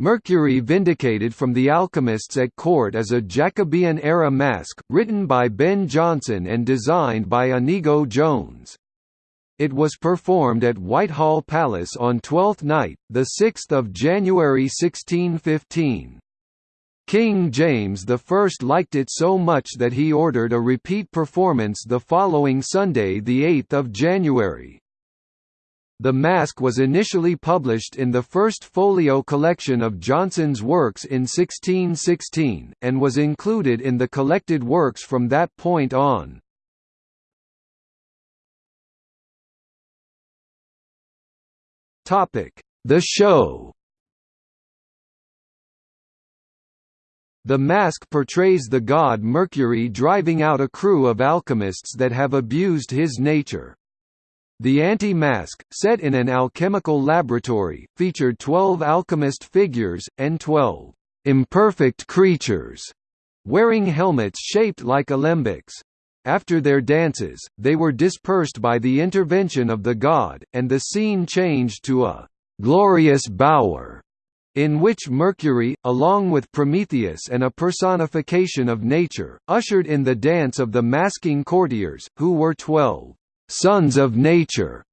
Mercury Vindicated from the Alchemists at Court is a Jacobean-era masque, written by Ben Jonson and designed by Inigo Jones. It was performed at Whitehall Palace on Twelfth Night, 6 January 1615. King James I liked it so much that he ordered a repeat performance the following Sunday 8 January. The masque was initially published in the first folio collection of Jonson's works in 1616, and was included in the collected works from that point on. The show The masque portrays the god Mercury driving out a crew of alchemists that have abused his nature. The anti-masque, set in an alchemical laboratory, featured 12 alchemist figures, and 12 imperfect creatures, wearing helmets shaped like alembics. After their dances, they were dispersed by the intervention of the god, and the scene changed to a glorious bower, in which Mercury, along with Prometheus and a personification of nature, ushered in the dance of the masquing courtiers, who were twelve Sons of Nature.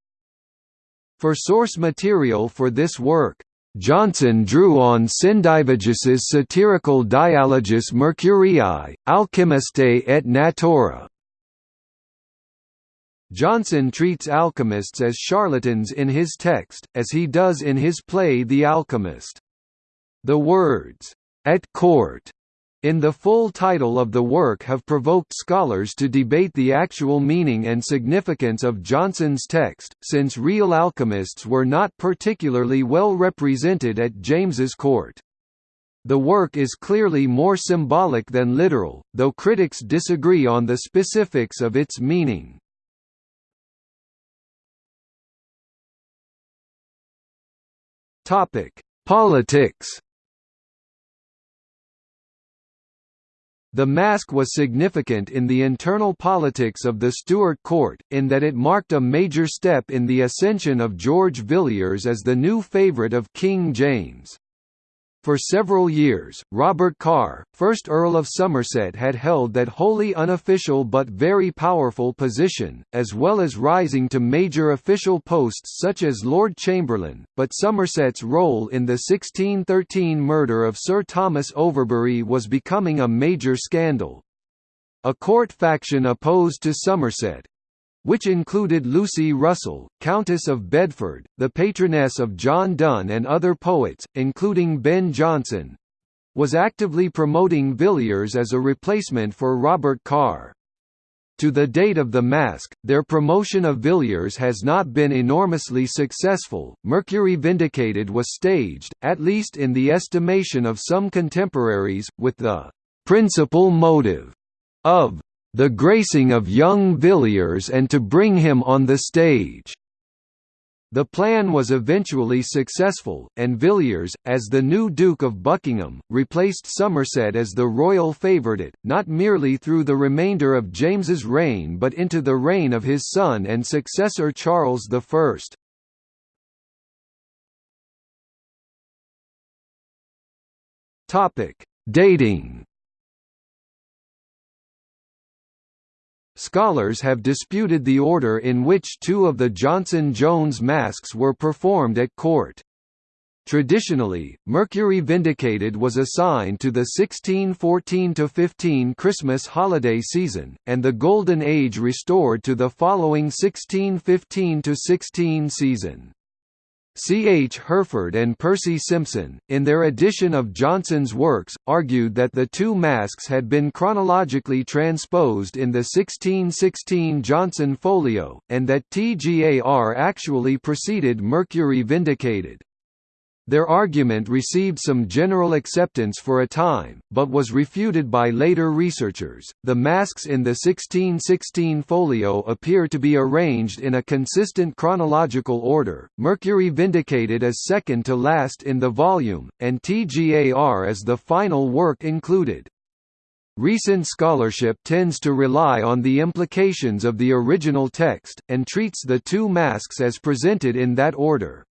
For source material for this work, Jonson drew on Sendivogius's satirical Dialogus Mercurii, Alchemistae et Natura. Jonson treats alchemists as charlatans in his text, as he does in his play The Alchemist. The words, at court, in the full title of the work have provoked scholars to debate the actual meaning and significance of Jonson's text, since real alchemists were not particularly well represented at James's court. The work is clearly more symbolic than literal, though critics disagree on the specifics of its meaning. Politics The masque was significant in the internal politics of the Stuart court, in that it marked a major step in the ascension of George Villiers as the new favourite of King James. For several years, Robert Carr, 1st Earl of Somerset had held that wholly unofficial but very powerful position, as well as rising to major official posts such as Lord Chamberlain, but Somerset's role in the 1613 murder of Sir Thomas Overbury was becoming a major scandal. A court faction opposed to Somerset, which included Lucy Russell, Countess of Bedford, the patroness of John Donne and other poets, including Ben Jonson, was actively promoting Villiers as a replacement for Robert Carr. To the date of the Masque, their promotion of Villiers has not been enormously successful. Mercury Vindicated was staged, at least in the estimation of some contemporaries, with the principal motive of the gracing of young Villiers and to bring him on the stage. The plan was eventually successful, and Villiers, as the new Duke of Buckingham, replaced Somerset as the royal favourite, not merely through the remainder of James's reign but into the reign of his son and successor Charles I. Dating Scholars have disputed the order in which two of the Jonson-Jones masques were performed at court. Traditionally, Mercury Vindicated was assigned to the 1614–15 Christmas holiday season, and the Golden Age restored to the following 1615–16 season. C. H. Herford and Percy Simpson, in their edition of Jonson's works, argued that the two masques had been chronologically transposed in the 1616 Jonson folio, and that TGAR actually preceded Mercury Vindicated. Their argument received some general acceptance for a time, but was refuted by later researchers. The masques in the 1616 folio appear to be arranged in a consistent chronological order, Mercury vindicated as second to last in the volume, and TGAR as the final work included. Recent scholarship tends to rely on the implications of the original text, and treats the two masques as presented in that order.